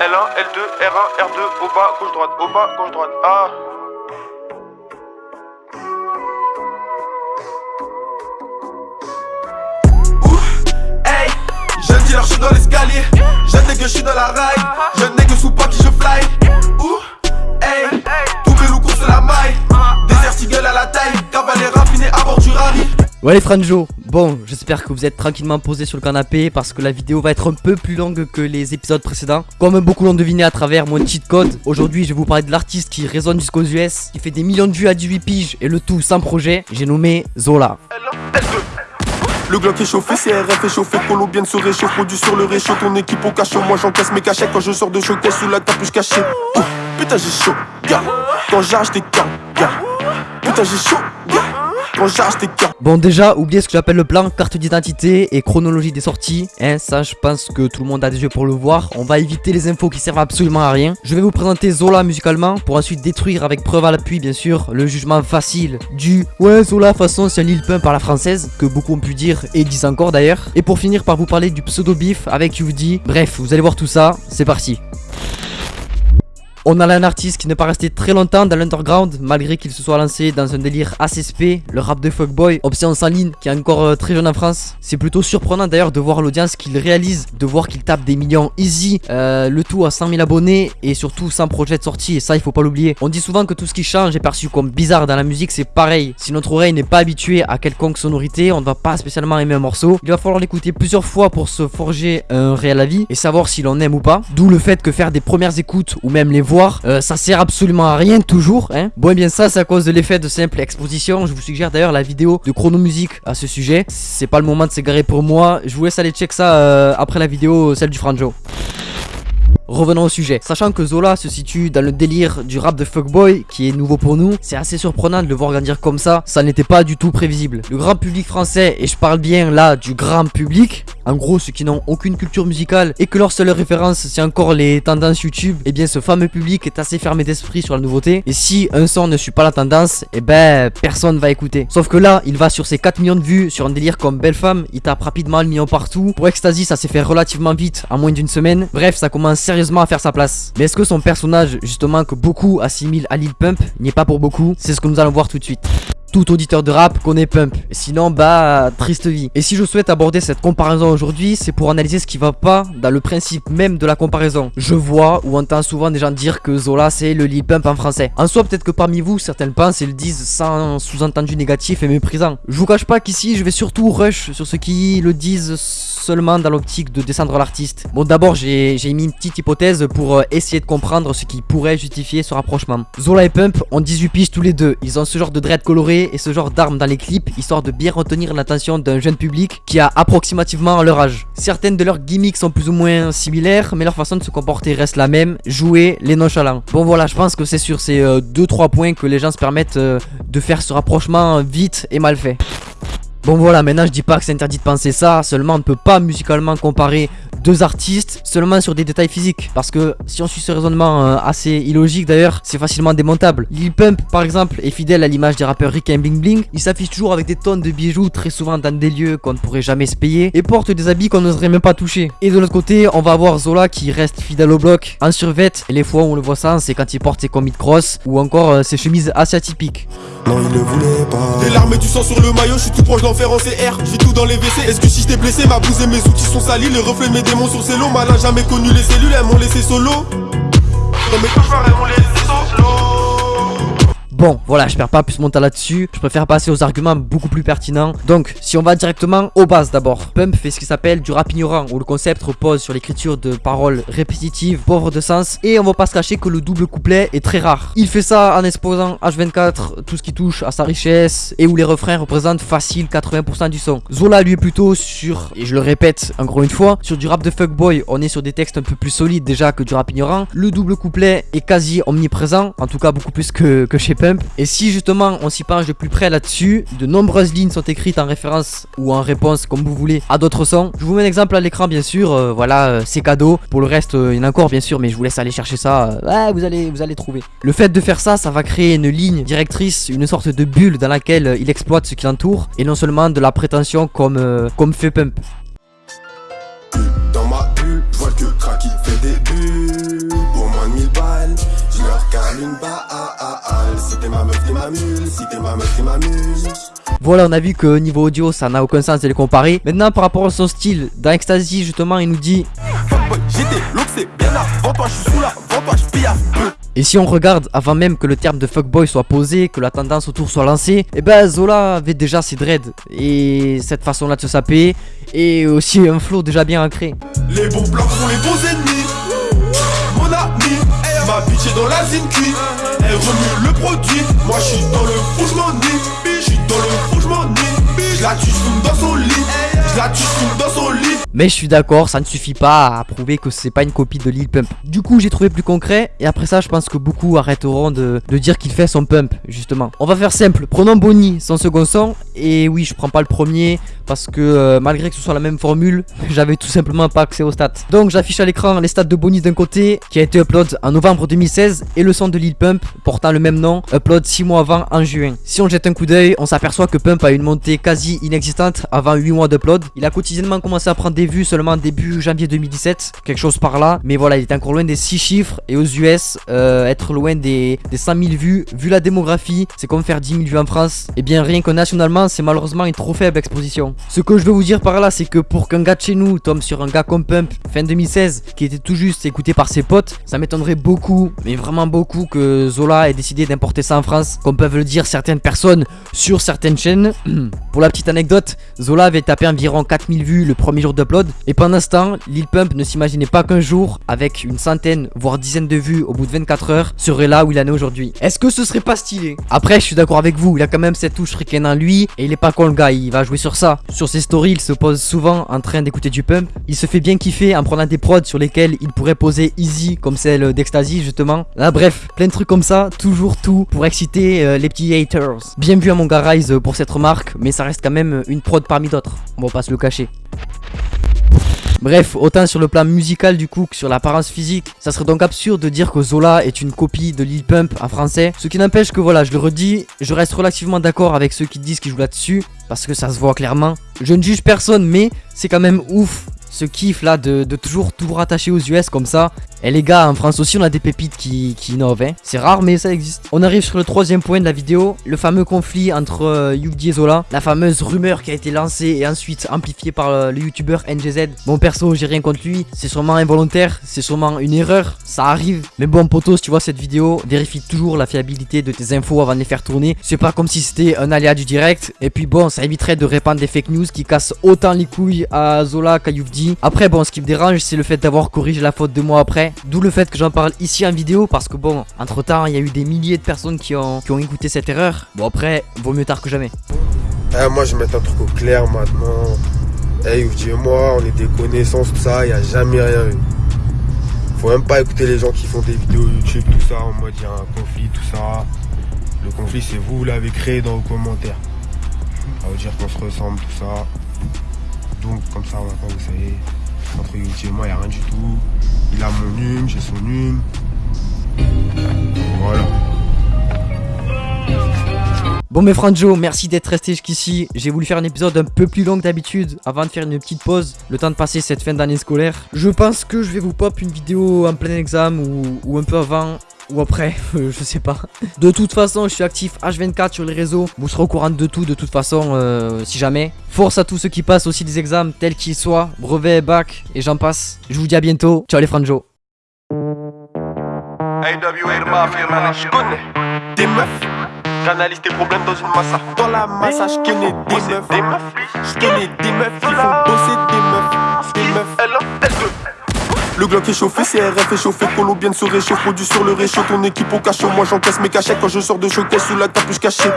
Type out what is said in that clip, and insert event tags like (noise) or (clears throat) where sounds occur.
L1, L2, R1, R2, au bas, gauche, droite, au bas, gauche, droite. Ah. Hey, jeune dealer, je suis dans l'escalier. Jeune nègre, je suis dans la raille. Jeune nègre sous pas qui je fly. Ouh, hey, tous mes loups courent la maille. Désert gueule à la taille. Cavalier raffiné à bord du rallye. Ouais les franjo, bon j'espère que vous êtes tranquillement posés sur le canapé parce que la vidéo va être un peu plus longue que les épisodes précédents. Comme beaucoup l'ont deviné à travers mon cheat code, aujourd'hui je vais vous parler de l'artiste qui résonne jusqu'aux US Qui fait des millions de vues à 18 piges et le tout sans projet, j'ai nommé Zola. L1, L2. Le Glock est chauffé, CRF est chauffé, Polo bien de se réchauffe, produit sur le réchaud, ton équipe au cachot, moi j'encaisse mes cachets quand je sors de showcase sous la capuche cachée. Ouh, putain j'ai chaud, gars, quand j'arrache des gars, gars, putain j'ai chaud, gars, Bon déjà, oubliez ce que j'appelle le plan, carte d'identité et chronologie des sorties. Hein, ça je pense que tout le monde a des yeux pour le voir. On va éviter les infos qui servent absolument à rien. Je vais vous présenter Zola musicalement pour ensuite détruire avec preuve à l'appui bien sûr le jugement facile du Ouais Zola façon c'est un Lil Pump par la française que beaucoup ont pu dire et disent encore d'ailleurs. Et pour finir par vous parler du pseudo beef avec UD. Bref, vous allez voir tout ça, c'est parti. On a là un artiste qui n'est pas resté très longtemps dans l'underground malgré qu'il se soit lancé dans un délire assez le rap de fuckboy, option sans ligne qui est encore euh, très jeune en France. C'est plutôt surprenant d'ailleurs de voir l'audience qu'il réalise, de voir qu'il tape des millions easy, euh, le tout à 100 000 abonnés et surtout sans projet de sortie et ça il faut pas l'oublier. On dit souvent que tout ce qui change est perçu comme bizarre dans la musique, c'est pareil. Si notre oreille n'est pas habituée à quelconque sonorité, on ne va pas spécialement aimer un morceau. Il va falloir l'écouter plusieurs fois pour se forger un réel avis et savoir si l'on aime ou pas. D'où le fait que faire des premières écoutes ou même les euh, ça sert absolument à rien toujours. Hein. Bon et bien ça c'est à cause de l'effet de simple exposition. Je vous suggère d'ailleurs la vidéo de Chrono Musique à ce sujet. C'est pas le moment de s'égarer pour moi. Je vous laisse aller check ça euh, après la vidéo, celle du Franjo. Revenons au sujet. Sachant que Zola se situe dans le délire du rap de fuckboy, qui est nouveau pour nous, c'est assez surprenant de le voir grandir comme ça. Ça n'était pas du tout prévisible. Le grand public français, et je parle bien là du grand public, en gros ceux qui n'ont aucune culture musicale et que leur seule référence c'est encore les tendances YouTube, et eh bien ce fameux public est assez fermé d'esprit sur la nouveauté. Et si un son ne suit pas la tendance, et eh ben personne va écouter. Sauf que là, il va sur ses 4 millions de vues sur un délire comme Belle Femme, il tape rapidement le million partout. Pour Ecstasy, ça s'est fait relativement vite, en moins d'une semaine. Bref, ça commence à faire sa place. Mais est-ce que son personnage, justement, que beaucoup assimilent à Lil Pump, n'y est pas pour beaucoup? C'est ce que nous allons voir tout de suite. Tout auditeur de rap connaît Pump, sinon bah triste vie. Et si je souhaite aborder cette comparaison aujourd'hui, c'est pour analyser ce qui va pas dans le principe même de la comparaison. Je vois ou entends souvent des gens dire que Zola c'est le Lil Pump en français. En soi peut-être que parmi vous certains pensent et le disent sans sous-entendu négatif et méprisant. Je vous cache pas qu'ici je vais surtout rush sur ceux qui le disent seulement dans l'optique de descendre l'artiste. Bon d'abord j'ai mis une petite hypothèse pour euh, essayer de comprendre ce qui pourrait justifier ce rapprochement. Zola et Pump ont 18 piges tous les deux, ils ont ce genre de dread coloré et ce genre d'armes dans les clips histoire de bien retenir l'attention d'un jeune public qui a approximativement leur âge. Certaines de leurs gimmicks sont plus ou moins similaires mais leur façon de se comporter reste la même, jouer les nonchalants. Bon voilà je pense que c'est sur ces 2-3 euh, points que les gens se permettent euh, de faire ce rapprochement vite et mal fait. Bon voilà, maintenant je dis pas que c'est interdit de penser ça, seulement on ne peut pas musicalement comparer deux artistes seulement sur des détails physiques. Parce que si on suit ce raisonnement euh, assez illogique d'ailleurs, c'est facilement démontable. Lil Pump par exemple est fidèle à l'image des rappeurs Rick et Bling Bling. Il s'affiche toujours avec des tonnes de bijoux, très souvent dans des lieux qu'on ne pourrait jamais se payer, et porte des habits qu'on n'oserait même pas toucher. Et de l'autre côté, on va avoir Zola qui reste fidèle au bloc, en survêt, et les fois où on le voit ça, c'est quand il porte ses combis de cross, ou encore euh, ses chemises assez atypiques. Non, il ne voulait pas. Des larmes et du sang sur le maillot, je suis tout proche d'enfer en CR. J'ai tout dans les WC. Est-ce que si je t'ai blessé, ma blouse et mes outils sont salis, les reflets mes démons sur ses lots, malin jamais connu les cellules, elles m'ont laissé solo. Elles m'ont laissé solo. Bon, voilà, je perds pas plus mon temps là-dessus. Je préfère passer aux arguments beaucoup plus pertinents. Donc, si on va directement aux bases d'abord. Pump fait ce qui s'appelle du rap ignorant, où le concept repose sur l'écriture de paroles répétitives, pauvres de sens. Et on va pas se cacher que le double couplet est très rare. Il fait ça en exposant H24 tout ce qui touche à sa richesse, et où les refrains représentent facile 80% du son. Zola lui est plutôt sur, et je le répète encore une fois, sur du rap de fuckboy. On est sur des textes un peu plus solides déjà que du rap ignorant. Le double couplet est quasi omniprésent, en tout cas beaucoup plus que, que chez Pump. Et si justement on s'y penche de plus près là-dessus, de nombreuses lignes sont écrites en référence ou en réponse comme vous voulez à d'autres sons. Je vous mets un exemple à l'écran bien sûr, euh, voilà euh, c'est cadeau. Pour le reste euh, il y en a encore bien sûr mais je vous laisse aller chercher ça, ouais, vous allez, vous allez trouver. Le fait de faire ça, ça va créer une ligne directrice, une sorte de bulle dans laquelle il exploite ce qui l'entoure et non seulement de la prétention comme, comme fait Pump. Dans ma bulle, je que fait début, pour moins de 1000 balles, je leur cale une balle. Si t'es ma meuf, t'es ma mule, si t'es ma meuf, t'es ma mule. Voilà, on a vu que niveau audio, ça n'a aucun sens de les comparer. Maintenant, par rapport à son style, dans Ecstasy, justement, il nous dit. Et si on regarde avant même que le terme de fuckboy soit posé, que la tendance autour soit lancée, et ben Zola avait déjà ses dreads et cette façon-là de se saper et aussi un flow déjà bien ancré. Les bons blancs sont les bons ennemis. Ma bitch est dans la zine cuit. Elle remue le produit. Moi je suis dans le fou, je m'ennuie. Je suis dans le m'ennuie. Je dans son. Mais je suis d'accord, ça ne suffit pas à prouver que c'est pas une copie de Lil Pump. Du coup, j'ai trouvé plus concret et après ça, je pense que beaucoup arrêteront de, de dire qu'il fait son pump, justement. On va faire simple. Prenons Bonnie, son second son. Et oui, je prends pas le premier parce que euh, malgré que ce soit la même formule, (laughs) j'avais tout simplement pas accès aux stats. Donc j'affiche à l'écran les stats de Bonnie d'un côté, qui a été upload en novembre 2016, et le son de Lil Pump, portant le même nom, upload 6 mois avant en juin. Si on jette un coup d'œil, on s'aperçoit que Pump a une montée quasi inexistante avant 8 mois d'upload. Il a quotidiennement commencé à prendre des vues seulement début janvier 2017, quelque chose par là. Mais voilà, il est encore loin des 6 chiffres, et aux US, euh, être loin des, des 100 000 vues, vu la démographie, c'est comme faire 10 000 vues en France. Et bien rien que nationalement, c'est malheureusement une trop faible exposition. Ce que je veux vous dire par là, c'est que pour qu'un gars de chez nous tombe sur un gars comme Pump fin 2016, qui était tout juste écouté par ses potes, ça m'étonnerait beaucoup, mais vraiment beaucoup, que Zola ait décidé d'importer ça en France, comme peuvent le dire certaines personnes sur certaines chaînes. (clears throat) pour la petite anecdote, Zola avait tapé environ 4000 vues le premier jour d'upload, et pendant ce temps, Lil Pump ne s'imaginait pas qu'un jour, avec une centaine, voire dizaine de vues au bout de 24 heures, serait là où il en est aujourd'hui. Est-ce que ce serait pas stylé? Après, je suis d'accord avec vous, il a quand même cette touche ricaine en lui, et il est pas con le gars, il va jouer sur ça. Sur ses stories, il se pose souvent en train d'écouter du pump. Il se fait bien kiffer en prenant des prods sur lesquels il pourrait poser easy, comme celle d'Ecstasy justement. Là, bref, plein de trucs comme ça, toujours tout pour exciter euh, les petits haters. Bien vu à mon Rise euh, pour cette remarque, mais ça reste quand même une prod parmi d'autres. On va pas se le cacher. Bref, autant sur le plan musical du coup que sur l'apparence physique, ça serait donc absurde de dire que Zola est une copie de Lil Pump en français. Ce qui n'empêche que voilà, je le redis, je reste relativement d'accord avec ceux qui disent qu'il joue là-dessus, parce que ça se voit clairement. Je ne juge personne, mais c'est quand même ouf ce kiff là de, toujours tout rattacher aux US comme ça. Et les gars, en France aussi, on a des pépites qui, qui innovent. Hein. C'est rare, mais ça existe. On arrive sur le troisième point de la vidéo, le fameux conflit entre euh, et Zola. La fameuse rumeur qui a été lancée et ensuite amplifiée par euh, le youtubeur NGZ. Bon, perso, j'ai rien contre lui. C'est sûrement involontaire, c'est sûrement une erreur. Ça arrive. Mais bon, potos, tu vois cette vidéo, vérifie toujours la fiabilité de tes infos avant de les faire tourner. C'est pas comme si c'était un aléa du direct. Et puis bon, ça éviterait de répandre des fake news qui cassent autant les couilles à Zola qu'à Après bon ce qui me dérange c'est le fait d'avoir corrigé la faute deux mois après. D'où le fait que j'en parle ici en vidéo parce que bon entre temps il y a eu des milliers de personnes qui ont, écouté cette erreur. Bon après vaut mieux tard que jamais. Eh, Moi je vais mettre un truc au clair maintenant. Eh hey, moi on est des connaissances tout ça il a jamais rien eu. Faut même pas écouter les gens qui font des vidéos YouTube tout ça en mode il y a un conflit tout ça. Le conflit c'est vous, vous l'avez créé dans vos commentaires. Ça veut dire qu'on se ressemble tout ça comme ça maintenant vous savez, entre Yuti et moi il a rien du tout. Il a mon hume, j'ai son hume. Voilà. Bon mes Franjo, merci d'être resté jusqu'ici. J'ai voulu faire un épisode un peu plus long que d'habitude avant de faire une petite pause, le temps de passer cette fin d'année scolaire. Je pense que je vais vous pop une vidéo en plein examen ou un peu avant ou après, (laughs) je sais pas. De toute façon, je suis actif H24 sur les réseaux. Vous serez au courant de tout, de toute façon, euh, si jamais. Force à tous ceux qui passent aussi des examens, tels qu'ils soient, brevet, bac, et j'en passe. Je vous dis à bientôt. Ciao les franjo. je connais des meufs. J'analyse tes problèmes dans une massa. Dans la massa, je connais des meufs. Des meufs. Je connais des meufs qui font bosser des meufs. Des meufs. Le Glock est chauffé, CRF est chauffé, Colo bien se réchauffe, produit sur le réchaud, ton équipe au cachot. Moi j'encaisse mes cachets quand je sors de showcase sous la capuche cachée.